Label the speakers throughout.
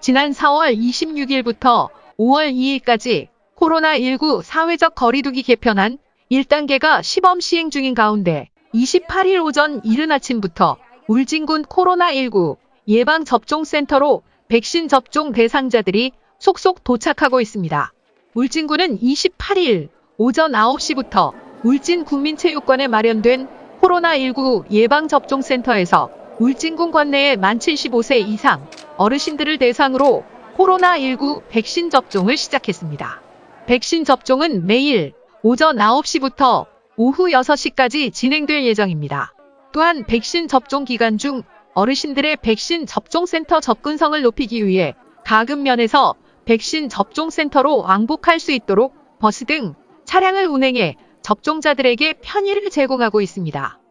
Speaker 1: 지난 4월 26일부터 5월 2일까지 코로나19 사회적 거리두기 개편안 1단계가 시범 시행 중인 가운데 28일 오전 이른 아침부터 울진군 코로나19 예방접종센터로 백신 접종 대상자들이 속속 도착하고 있습니다. 울진군은 28일 오전 9시부터 울진 국민체육관에 마련된 코로나19 예방접종센터에서 울진군 관내의 만 75세 이상 어르신들을 대상으로 코로나19 백신 접종을 시작했습니다. 백신 접종은 매일 오전 9시부터 오후 6시까지 진행될 예정입니다. 또한 백신 접종 기간 중 어르신들의 백신 접종센터 접근성을 높이기 위해 가급면에서 백신 접종센터로 왕복할 수 있도록 버스 등 차량을 운행해 접종자들에게 편의를 제공하고 있습니다.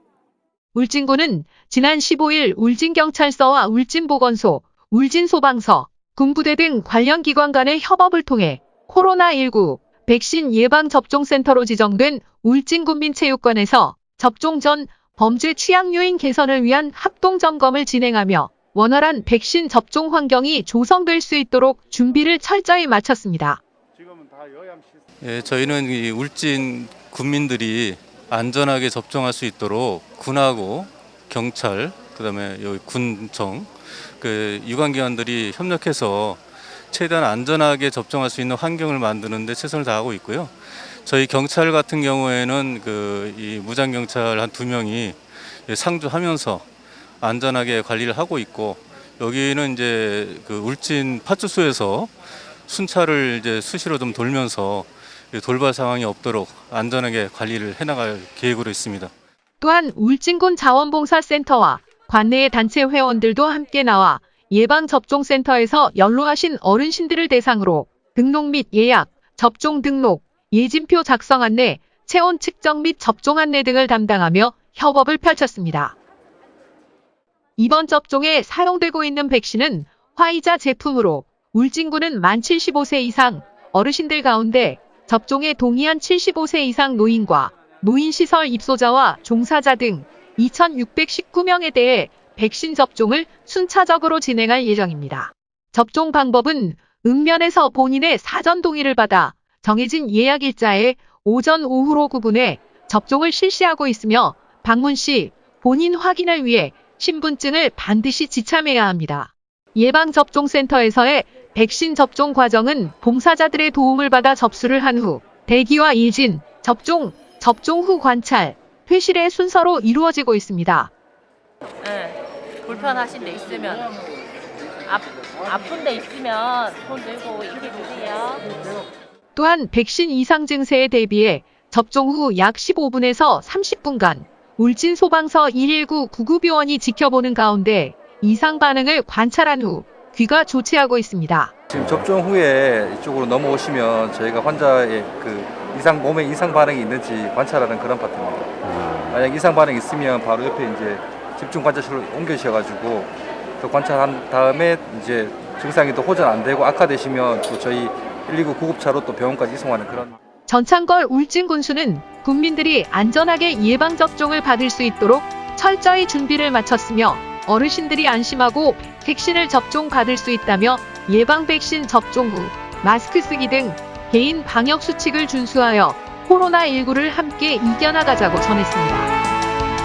Speaker 1: 울진군은 지난 15일 울진경찰서와 울진보건소, 울진소방서, 군부대 등 관련 기관 간의 협업을 통해 코로나19 백신 예방접종센터로 지정된 울진군민체육관에서 접종 전 범죄 취약 요인 개선을 위한 합동 점검을 진행하며 원활한 백신 접종 환경이 조성될 수 있도록 준비를 철저히 마쳤습니다.
Speaker 2: 예, 저희는 이 울진 군민들이 안전하게 접종할 수 있도록 군하고 경찰, 그다음에 여기 군청, 그 유관기관들이 협력해서 최대한 안전하게 접종할 수 있는 환경을 만드는데 최선을 다하고 있고요. 저희 경찰 같은 경우에는 그 이 무장 경찰 한 두 명이 상주하면서 안전하게 관리를 하고 있고 여기는 이제 그 울진 파출소에서 순찰을 이제 수시로 좀 돌면서 돌발 상황이 없도록 안전하게 관리를 해나갈 계획으로 있습니다.
Speaker 1: 또한 울진군 자원봉사센터와 관내의 단체 회원들도 함께 나와 예방접종센터에서 연로하신 어르신들을 대상으로 등록 및 예약, 접종 등록, 예진표 작성 안내, 체온 측정 및 접종 안내 등을 담당하며 협업을 펼쳤습니다. 이번 접종에 사용되고 있는 백신은 화이자 제품으로 울진군은 만 75세 이상 어르신들 가운데 접종에 동의한 75세 이상 노인과 노인시설 입소자와 종사자 등 2,619명에 대해 백신 접종을 순차적으로 진행할 예정입니다. 접종 방법은 읍면에서 본인의 사전 동의를 받아 정해진 예약 일자에 오전 오후로 구분해 접종을 실시하고 있으며 방문 시 본인 확인을 위해 신분증을 반드시 지참해야 합니다. 예방접종센터에서의 백신 접종 과정은 봉사자들의 도움을 받아 접수를 한 후 대기와 일진, 접종, 접종 후 관찰, 회실의 순서로 이루어지고 있습니다.
Speaker 3: 네, 불편하신 데 있으면 아, 아픈 데 있으면 손 들고 얘기해 주세요.
Speaker 1: 또한 백신 이상 증세에 대비해 접종 후 약 15분에서 30분간 울진 소방서 119 구급요원이 지켜보는 가운데 이상 반응을 관찰한 후 귀가 조치하고 있습니다.
Speaker 4: 지금 접종 후에 이쪽으로 넘어오시면 저희가 환자의 그 이상 몸에 이상 반응이 있는지 관찰하는 그런 파트입니다. 만약 이상 반응이 있으면 바로 옆에 이제 집중 관찰실로 옮겨주셔가지고 또 관찰한 다음에 이제 증상이 또 호전 안 되고 악화되시면 또 저희 119 구급차로 또 병원까지 이송하는 그런
Speaker 1: 전창걸 울진군수는 국민들이 안전하게 예방접종을 받을 수 있도록 철저히 준비를 마쳤으며 어르신들이 안심하고 백신을 접종 받을 수 있다며 예방 백신 접종 후 마스크 쓰기 등 개인 방역 수칙을 준수하여 코로나19를 함께 이겨나가자고 전했습니다.